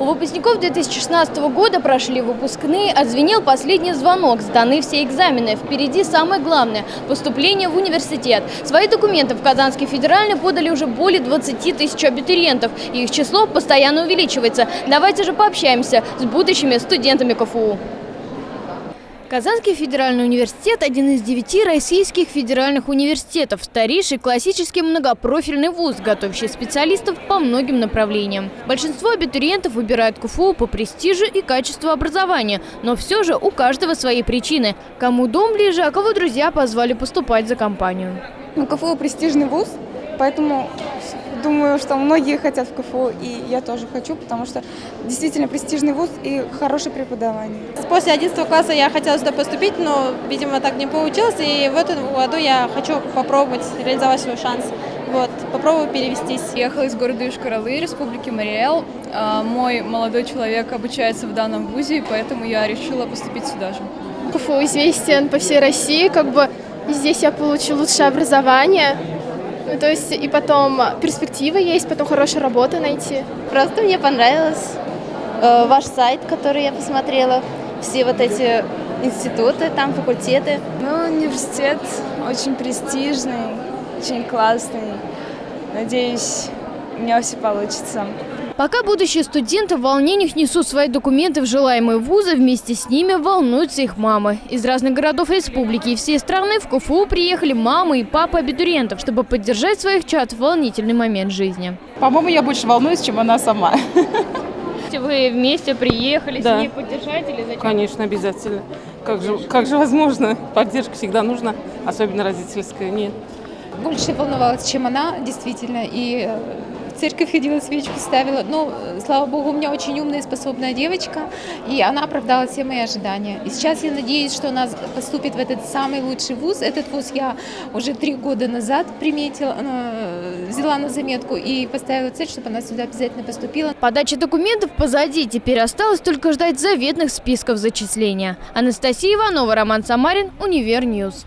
У выпускников 2016 года прошли выпускные, отзвенел последний звонок, сданы все экзамены. Впереди самое главное – поступление в университет. Свои документы в Казанский федеральный подали уже более 20 тысяч абитуриентов. Их число постоянно увеличивается. Давайте же пообщаемся с будущими студентами КФУ. Казанский федеральный университет – один из девяти российских федеральных университетов, старейший классический многопрофильный вуз, готовящий специалистов по многим направлениям. Большинство абитуриентов выбирают КФУ по престижу и качеству образования, но все же у каждого свои причины. Кому дом ближе, а кого друзья позвали поступать за компанию. Ну, КФУ престижный вуз, поэтому думаю, что многие хотят в КФУ, и я тоже хочу, потому что действительно престижный вуз и хорошее преподавание. После 11 класса я хотела сюда поступить, но, видимо, так не получилось, и в этом году я хочу попробовать реализовать свой шанс. Вот, попробую перевестись. Ехала из города Южкоролы, Республики Мариэл. А, мой молодой человек обучается в данном вузе, поэтому я решила поступить сюда же. КФУ известен по всей России, как бы здесь я получу лучшее образование, ну, то есть и потом перспективы есть, потом хорошую работу найти. Просто мне понравилось э, ваш сайт, который я посмотрела, все вот эти институты, там факультеты. Ну, университет очень престижный, очень классный. Надеюсь, у меня все получится. Пока будущие студенты в волнениях несут свои документы в желаемые вузы, вместе с ними волнуются их мамы. Из разных городов республики и всей страны в КФУ приехали мамы и папы абитуриентов, чтобы поддержать своих чад в волнительный момент жизни. По-моему, я больше волнуюсь, чем она сама. Вы вместе приехали да. с ней поддержать или зачем? Конечно, обязательно. Как же, как же возможно? Поддержка всегда нужна, особенно родительская. Нет. Больше волновалась, чем она, действительно, и церковь ходила, свечку ставила. Но, слава богу, у меня очень умная и способная девочка, и она оправдала все мои ожидания. И сейчас я надеюсь, что она поступит в этот самый лучший вуз. Этот вуз я уже три года назад приметила, э, взяла на заметку и поставила цель, чтобы она сюда обязательно поступила. Подача документов позади, теперь осталось только ждать заветных списков зачисления. Анастасия Иванова, Роман Самарин, Univer News.